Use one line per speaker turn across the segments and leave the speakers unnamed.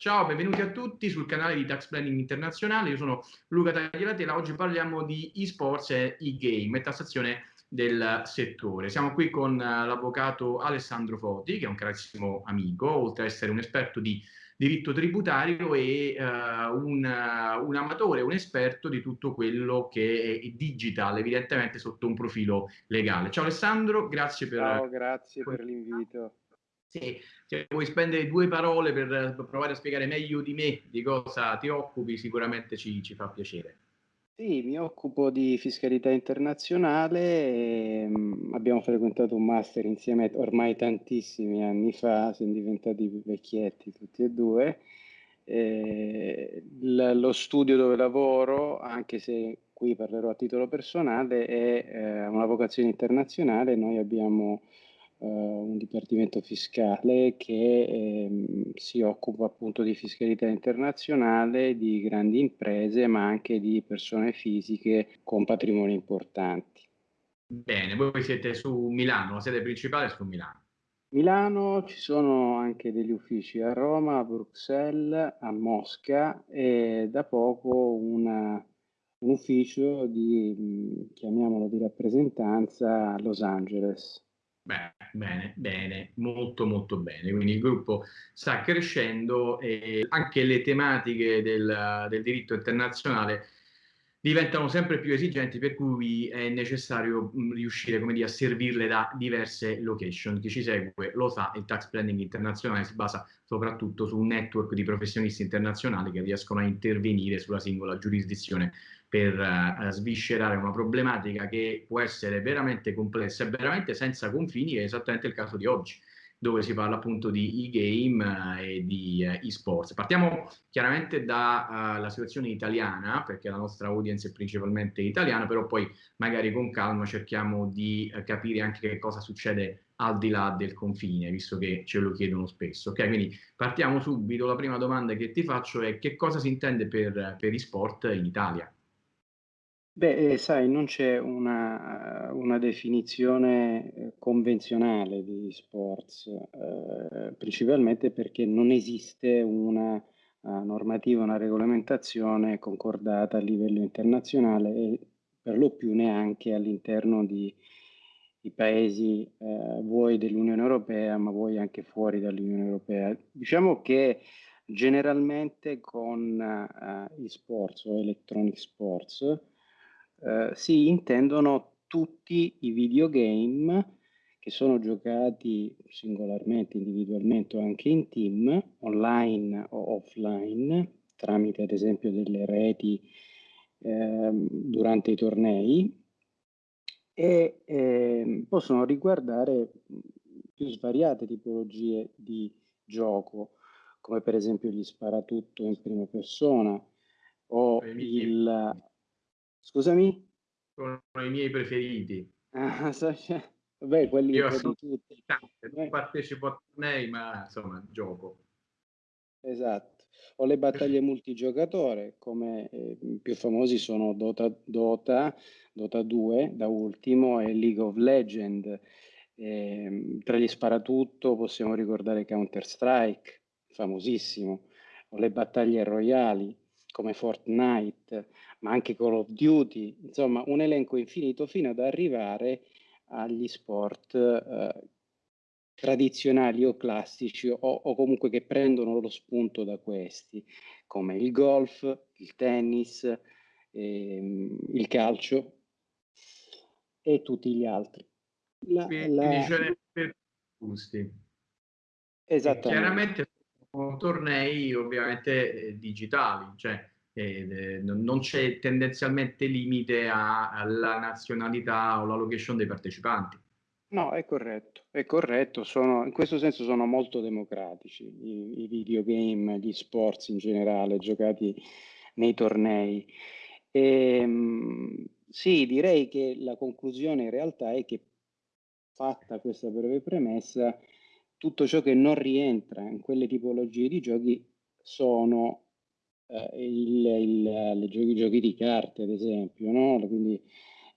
Ciao, benvenuti a tutti sul canale di Tax Planning Internazionale. Io sono Luca Tagliatela. Oggi parliamo di eSports e e-game e tassazione del settore. Siamo qui con uh, l'avvocato Alessandro Foti, che è un carissimo amico, oltre ad essere un esperto di diritto tributario e uh, un, uh, un, amatore, un esperto di tutto quello che è digital, evidentemente sotto un profilo legale. Ciao Alessandro, grazie per...
Ciao, grazie per l'invito.
Sì, se vuoi spendere due parole per, per, provare a spiegare meglio di me di cosa ti occupi, sicuramente ci, ci fa piacere.
Sì, mi occupo di fiscalità internazionale, e, um, abbiamo frequentato un master insieme ormai tantissimi anni fa, siamo diventati vecchietti tutti e due. E, lo studio dove lavoro, anche se qui parlerò a titolo personale, è eh, una vocazione internazionale, noi abbiamo eh, un dipartimento fiscale che ehm, si occupa appunto di fiscalità internazionale, di grandi imprese, ma anche di persone fisiche con patrimoni importanti.
Bene, voi siete su Milano, la sede principale è su Milano.
Milano ci sono anche degli uffici a Roma, a Bruxelles, a Mosca e da poco una, un ufficio di, chiamiamolo di rappresentanza a Los Angeles.
Beh, bene, bene, molto molto bene. Quindi il gruppo sta crescendo e anche le tematiche del, del diritto internazionale diventano sempre più esigenti per cui è necessario riuscire come dire, a servirle da diverse location. Chi ci segue lo sa, il tax planning internazionale si basa soprattutto su un network di professionisti internazionali che riescono a intervenire sulla singola giurisdizione per uh, sviscerare una problematica che può essere veramente complessa e veramente senza confini, è esattamente il caso di oggi dove si parla appunto di e-game eh, e di eh, e-sports. Partiamo chiaramente dalla uh, situazione italiana, perché la nostra audience è principalmente italiana, però poi magari con calma cerchiamo di uh, capire anche che cosa succede al di là del confine, visto che ce lo chiedono spesso. Ok, quindi partiamo subito. La prima domanda che ti faccio è che cosa si intende per, per e-sport in Italia?
Beh, eh, sai, non c'è una, una definizione eh, convenzionale di sports, eh, principalmente perché non esiste una uh, normativa, una regolamentazione concordata a livello internazionale e per lo più neanche all'interno di, di paesi eh, vuoi dell'Unione Europea, ma vuoi anche fuori dall'Unione Europea. Diciamo che generalmente con uh, i sports o electronic sports, eh, si intendono tutti i videogame che sono giocati singolarmente, individualmente o anche in team, online o offline, tramite ad esempio delle reti eh, durante i tornei e eh, possono riguardare più svariate tipologie di gioco, come per esempio gli sparatutto in prima persona o il Scusami?
Sono i miei preferiti.
Ah, so, vabbè, quelli
Io sono tutti. Non partecipo a tornei, ma insomma, gioco.
Esatto. O le battaglie multigiocatore, come eh, più famosi sono Dota, Dota, Dota 2 da ultimo e League of Legends. Eh, tra gli sparatutto possiamo ricordare Counter Strike, famosissimo, o le battaglie royali come Fortnite, ma anche Call of Duty, insomma un elenco infinito fino ad arrivare agli sport eh, tradizionali o classici o, o, comunque che prendono lo spunto da questi, come il golf, il tennis, ehm, il calcio e tutti gli altri.
La, Quindi la... ce per gusti. Esattamente. chiaramente sono tornei ovviamente eh, digitali, cioè eh, non c'è tendenzialmente limite a, alla nazionalità o alla location dei partecipanti.
No, è corretto, è corretto, sono, in questo senso sono molto democratici i, i videogame, gli sports in generale giocati nei tornei. E, ehm, sì, direi che la conclusione in realtà è che fatta questa breve premessa, tutto ciò che non rientra in quelle tipologie di giochi sono eh, il, il, le giochi, giochi di carte, ad esempio, no? quindi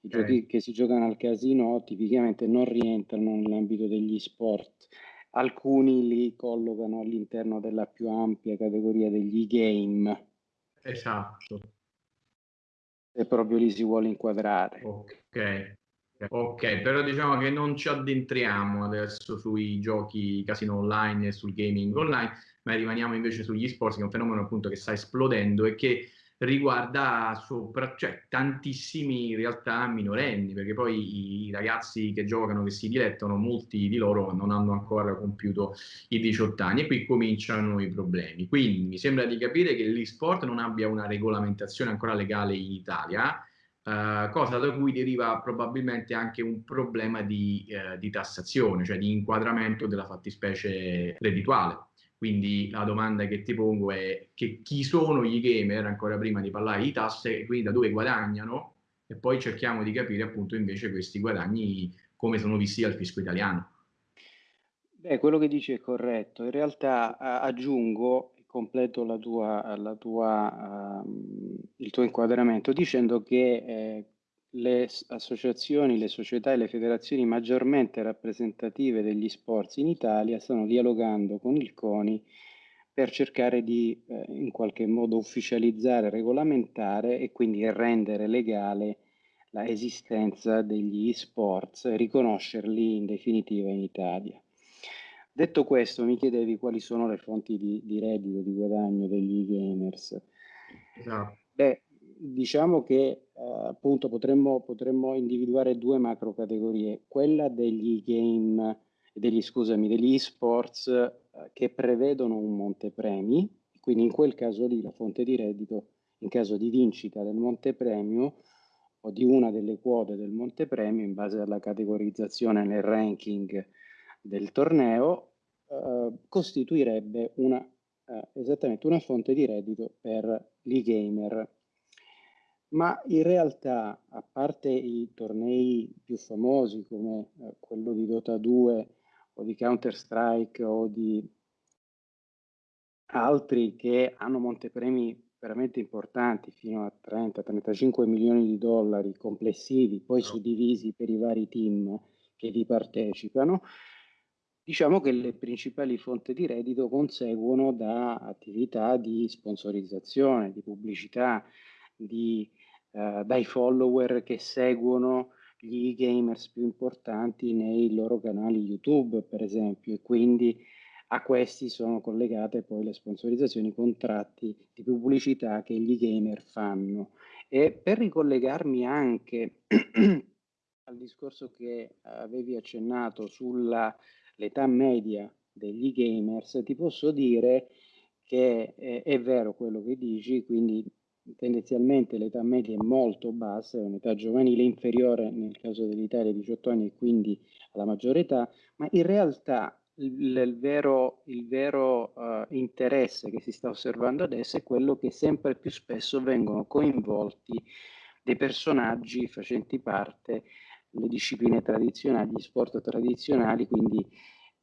i giochi che si giocano al casino tipicamente non rientrano nell'ambito degli sport. alcuni li collocano all'interno della più ampia categoria degli game.
Esatto.
E proprio li si vuole inquadrare.
Ok. Ok, però diciamo che non ci addentriamo adesso sui giochi casino online e sul gaming online, ma rimaniamo invece sugli sports, che è un fenomeno appunto che sta esplodendo e che riguarda sopra, cioè, tantissimi in realtà minorenni, perché poi i, i, ragazzi che giocano, che si dilettano, molti di loro non hanno ancora compiuto i 18 anni e qui cominciano i problemi. Quindi mi sembra di capire che l'e-sport non abbia una regolamentazione ancora legale in Italia, Uh, cosa da cui deriva probabilmente anche un problema di, uh, di, tassazione, cioè di inquadramento della fattispecie reddituale. Quindi la domanda che ti pongo è che chi sono i gamer, ancora prima di parlare di tasse, e quindi da dove guadagnano, e poi cerchiamo di capire appunto invece questi guadagni come sono visti dal fisco italiano.
Beh, quello che dici è corretto. In realtà aggiungo, completo la tua, la tua, uh, il tuo inquadramento dicendo che eh, le associazioni, le società e le federazioni maggiormente rappresentative degli sport in Italia stanno dialogando con il CONI per cercare di eh, in qualche modo ufficializzare, regolamentare e quindi rendere legale l'esistenza degli e-sports e riconoscerli in definitiva in Italia. Detto questo, mi chiedevi quali sono le fonti di, di reddito, di guadagno degli gamers. Esatto. Beh, diciamo che eh, appunto potremmo, potremmo, individuare due macro categorie, quella degli game, degli, scusami, degli esports eh, che prevedono un montepremi, quindi in quel caso lì la fonte di reddito in caso di vincita del montepremio o di una delle quote del montepremio in base alla categorizzazione nel ranking del torneo eh, costituirebbe una, eh, esattamente una fonte di reddito per l'e-gamer ma in realtà, a parte i tornei più famosi come eh, quello di Dota 2 o di Counter-Strike o di altri che hanno montepremi veramente importanti, fino a 30-35 milioni di dollari complessivi, poi suddivisi per i vari team che vi partecipano, diciamo che le principali fonti di reddito conseguono da attività di sponsorizzazione, di pubblicità, di eh, dai follower che seguono gli gamers più importanti nei loro canali YouTube, per esempio, e quindi a questi sono collegate poi le sponsorizzazioni, i contratti di pubblicità che gli gamer fanno. E per ricollegarmi anche al discorso che avevi accennato sull'età media degli gamers, ti posso dire che è, è vero quello che dici, quindi tendenzialmente l'età media è molto bassa, è un'età giovanile inferiore nel caso dell'Italia 18 anni e quindi alla maggiore età, ma in realtà il, il vero, il vero uh, interesse che si sta osservando adesso è quello che sempre più spesso vengono coinvolti dei personaggi facenti parte delle discipline tradizionali, gli sport tradizionali, quindi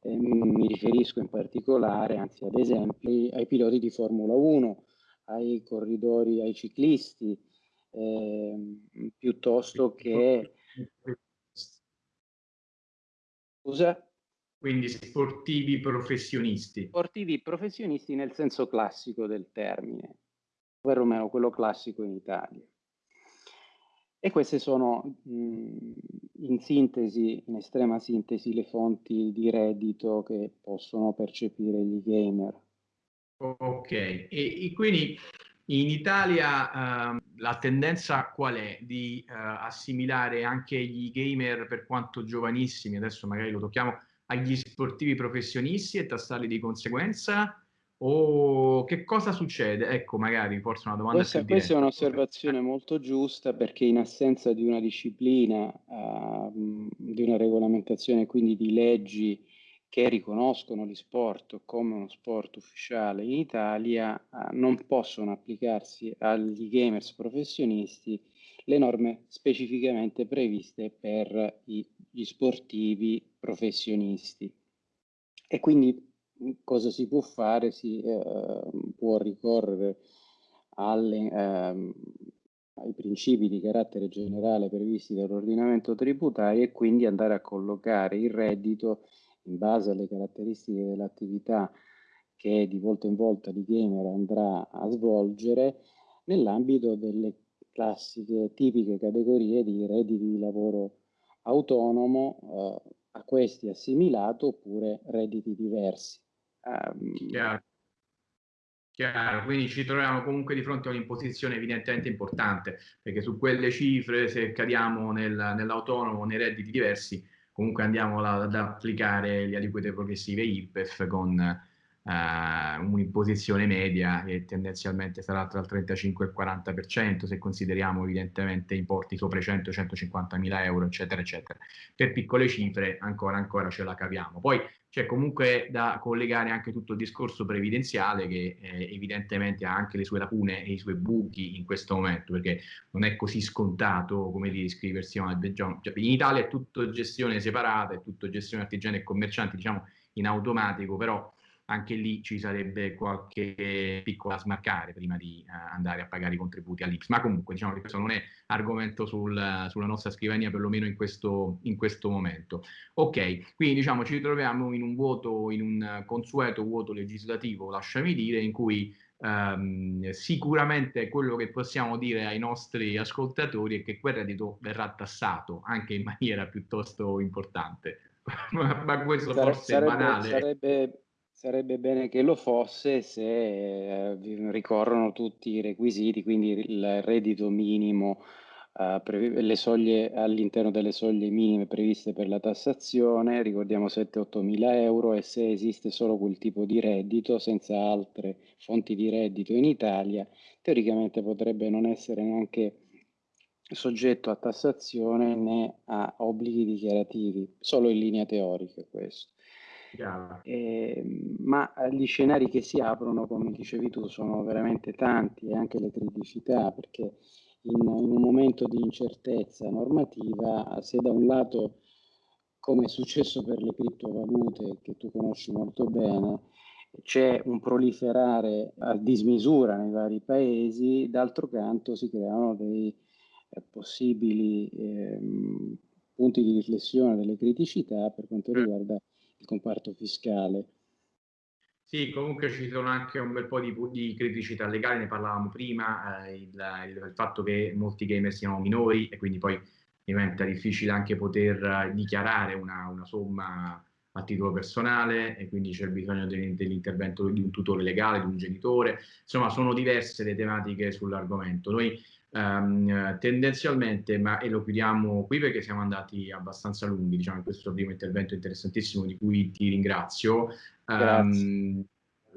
eh, mi riferisco in particolare, anzi ad esempio, ai piloti di Formula 1, ai corridori, ai ciclisti, eh, piuttosto che...
Scusa? Quindi sportivi professionisti.
Sportivi professionisti nel senso classico del termine, ovvero meno quello classico in Italia. E queste sono in sintesi, in estrema sintesi, le fonti di reddito che possono percepire gli gamer.
Ok, e, e quindi in Italia uh, la tendenza qual è? Di uh, assimilare anche gli gamer per quanto giovanissimi, adesso magari lo tocchiamo, agli sportivi professionisti e tassarli di conseguenza? O che cosa succede? Ecco, magari forse una domanda
questa, questa è un'osservazione molto giusta perché in assenza di una disciplina, uh, di una regolamentazione, quindi di leggi che riconoscono gli sport come uno sport ufficiale in Italia eh, non possono applicarsi agli gamers professionisti le norme specificamente previste per gli sportivi professionisti. E quindi cosa si può fare? Si eh, può ricorrere alle, eh, ai principi di carattere generale previsti dall'ordinamento tributario e quindi andare a collocare il reddito in base alle caratteristiche dell'attività che di volta in volta di gamer andrà a svolgere nell'ambito delle classiche, tipiche categorie di redditi di lavoro autonomo, eh, a questi assimilato oppure redditi diversi.
Um, Chiaro. Chiaro, quindi ci troviamo comunque di fronte a un'imposizione evidentemente importante, perché su quelle cifre, se cadiamo nel, nell'autonomo, nei redditi diversi, comunque andiamo ad applicare le aliquote progressive IRPEF con eh, un'imposizione media che tendenzialmente sarà tra il 35 e il 40% se consideriamo evidentemente importi sopra i 100-150 mila euro eccetera eccetera. Per piccole cifre ancora ancora ce la capiamo poi c'è comunque da collegare anche tutto il discorso previdenziale che eh, evidentemente ha anche le sue lacune e i suoi buchi in questo momento perché non è così scontato come di iscriversi a una in Italia è tutto gestione separata è tutto gestione artigiani e commercianti diciamo in automatico però anche lì ci sarebbe qualche piccola smarcare prima di uh, andare a pagare i contributi all'Ips. Ma comunque diciamo che questo non è argomento sul, sulla nostra scrivania, perlomeno in questo, in questo momento. Ok, quindi diciamo ci troviamo in un vuoto, in un consueto vuoto legislativo, lasciami dire, in cui um, sicuramente quello che possiamo dire ai nostri ascoltatori è che quel reddito verrà tassato anche in maniera piuttosto importante. ma, ma, questo Sare, forse
sarebbe,
è banale.
Sarebbe Sarebbe bene che lo fosse se eh, ricorrono tutti i requisiti, quindi il reddito minimo, eh, le soglie all'interno delle soglie minime previste per la tassazione, ricordiamo 7-8 mila euro e se esiste solo quel tipo di reddito senza altre fonti di reddito in Italia, teoricamente potrebbe non essere neanche soggetto a tassazione né a obblighi dichiarativi, solo in linea teorica questo. Eh, ma gli scenari che si aprono, come dicevi tu, sono veramente tanti e anche le criticità, perché in, in un momento di incertezza normativa, se da un lato, come è successo per le criptovalute, che tu conosci molto bene, c'è un proliferare a dismisura nei vari paesi, d'altro canto si creano dei eh, possibili eh, punti di riflessione, delle criticità per quanto riguarda il comparto fiscale.
Sì, comunque ci sono anche un bel po' di, di criticità legali, ne parlavamo prima, eh, il, il, il, fatto che molti gamer siano minori e quindi poi diventa difficile anche poter uh, dichiarare una, una, somma a titolo personale e quindi c'è bisogno de, dell'intervento di un tutore legale, di un genitore, insomma sono diverse le tematiche sull'argomento. Noi Um, tendenzialmente, ma e lo chiudiamo qui perché siamo andati abbastanza lunghi, diciamo, in questo primo intervento interessantissimo di cui ti ringrazio. Um,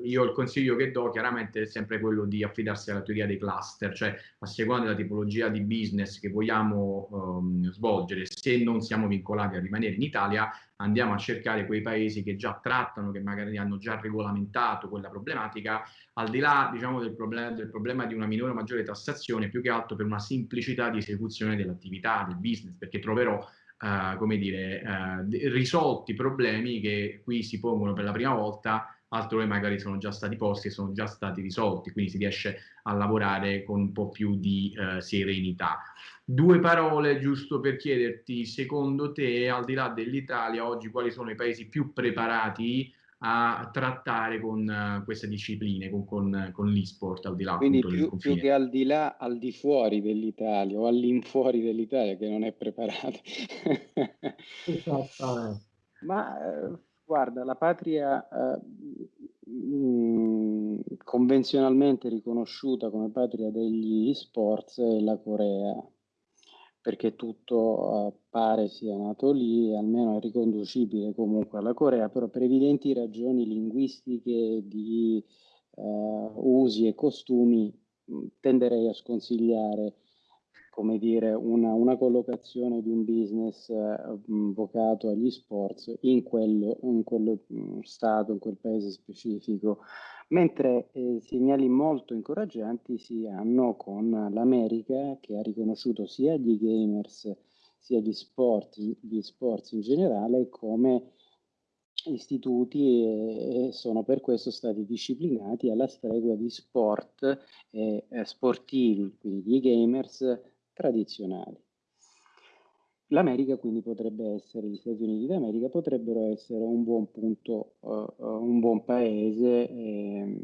io il consiglio che do chiaramente è sempre quello di affidarsi alla teoria dei cluster, cioè a seconda della tipologia di business che vogliamo um, svolgere, se non siamo vincolati a rimanere in Italia, andiamo a cercare quei paesi che già trattano, che magari hanno già regolamentato quella problematica, al di là diciamo, del, problema, del problema di una minore o maggiore tassazione, più che altro per una semplicità di esecuzione dell'attività, del business, perché troverò Uh, come dire, uh, risolti problemi che qui si pongono per la prima volta altrove magari sono già stati posti e sono già stati risolti, quindi si riesce a lavorare con un po' più di eh, serenità. Due parole giusto per chiederti, secondo te, al di là dell'Italia, oggi quali sono i paesi più preparati a trattare con uh, queste discipline, con, con, con l'e-sport al di là
Quindi più, più, che al di là, al di fuori dell'Italia o all'infuori dell'Italia che non è preparato. Esattamente. Ma eh, Guarda, la patria eh, mh, convenzionalmente riconosciuta come patria degli sports è la Corea, perché tutto eh, pare sia nato lì, almeno è riconducibile comunque alla Corea, però per evidenti ragioni linguistiche di eh, usi e costumi mh, tenderei a sconsigliare come dire, una, una, collocazione di un business eh, vocato agli sports in quello, in quello mm, stato, in quel paese specifico, mentre eh, segnali molto incoraggianti si hanno con l'America che ha riconosciuto sia gli gamers sia gli sport, gli sports in generale come istituti e, e sono per questo stati disciplinati alla stregua di sport eh, sportivi, quindi gli gamers tradizionali. l'America quindi potrebbe essere, gli Stati Uniti d'America potrebbero essere un buon punto, uh, un buon paese eh,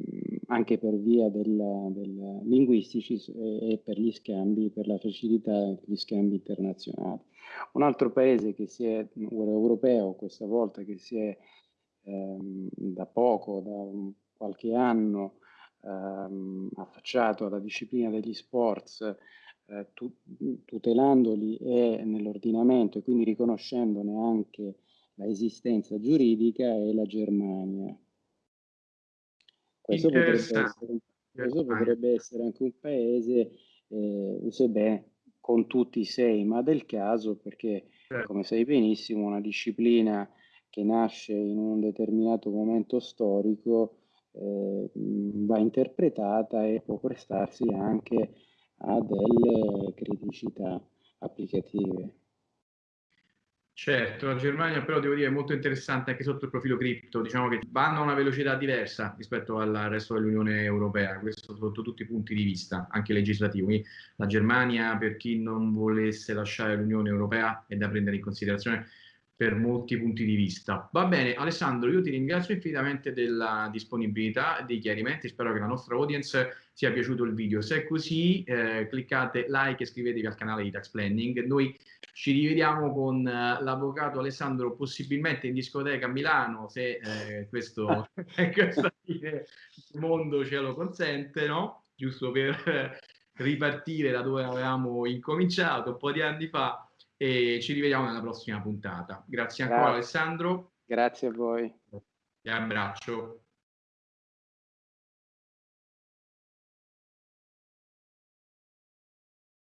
anche per via del linguistici e, per gli scambi, per la facilità degli scambi internazionali. Un altro paese che si è, europeo questa volta, che si è ehm, da poco, da qualche anno, ehm, affacciato alla disciplina degli sports, eh, tu, tutelandoli e nell'ordinamento e quindi riconoscendone anche l'esistenza giuridica è la Germania. Questo potrebbe, essere, questo potrebbe essere, anche un paese, eh, sebbene con tutti i sei, ma del caso perché, certo. come sai benissimo, una disciplina che nasce in un determinato momento storico eh, va interpretata e può prestarsi anche a delle criticità applicative.
Certo, la Germania però devo dire è molto interessante anche sotto il profilo cripto, diciamo che vanno a una velocità diversa rispetto al resto dell'Unione Europea, questo sotto tutti i punti di vista, anche legislativo. Quindi la Germania, per chi non volesse lasciare l'Unione Europea, è da prendere in considerazione per molti punti di vista. Va bene, Alessandro, io ti ringrazio infinitamente della disponibilità e dei chiarimenti, spero che la nostra audience sia piaciuto il video. Se è così, eh, cliccate like e iscrivetevi al canale di Tax Planning. Noi ci rivediamo con uh, l'avvocato Alessandro, possibilmente in discoteca a Milano, se eh, questo, questo mondo ce lo consente, no? Giusto per ripartire da dove avevamo incominciato un po' di anni fa e ci rivediamo nella prossima puntata. Grazie ancora Grazie. Alessandro.
Grazie a voi.
Ti abbraccio.